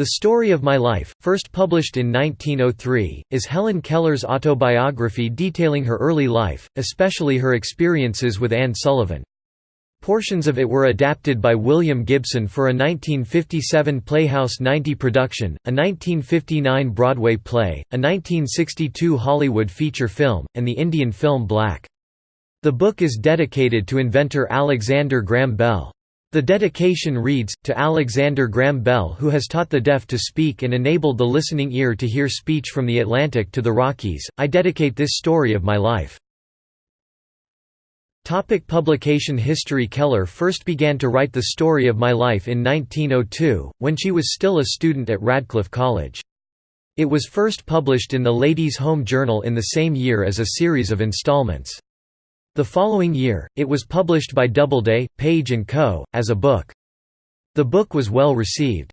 The Story of My Life, first published in 1903, is Helen Keller's autobiography detailing her early life, especially her experiences with Anne Sullivan. Portions of it were adapted by William Gibson for a 1957 Playhouse 90 production, a 1959 Broadway play, a 1962 Hollywood feature film, and the Indian film Black. The book is dedicated to inventor Alexander Graham Bell. The dedication reads, to Alexander Graham Bell who has taught the deaf to speak and enabled the listening ear to hear speech from the Atlantic to the Rockies, I dedicate this story of my life. Topic publication history Keller first began to write the story of my life in 1902, when she was still a student at Radcliffe College. It was first published in the Ladies' Home Journal in the same year as a series of installments. The following year, it was published by Doubleday, Page & Co., as a book. The book was well received.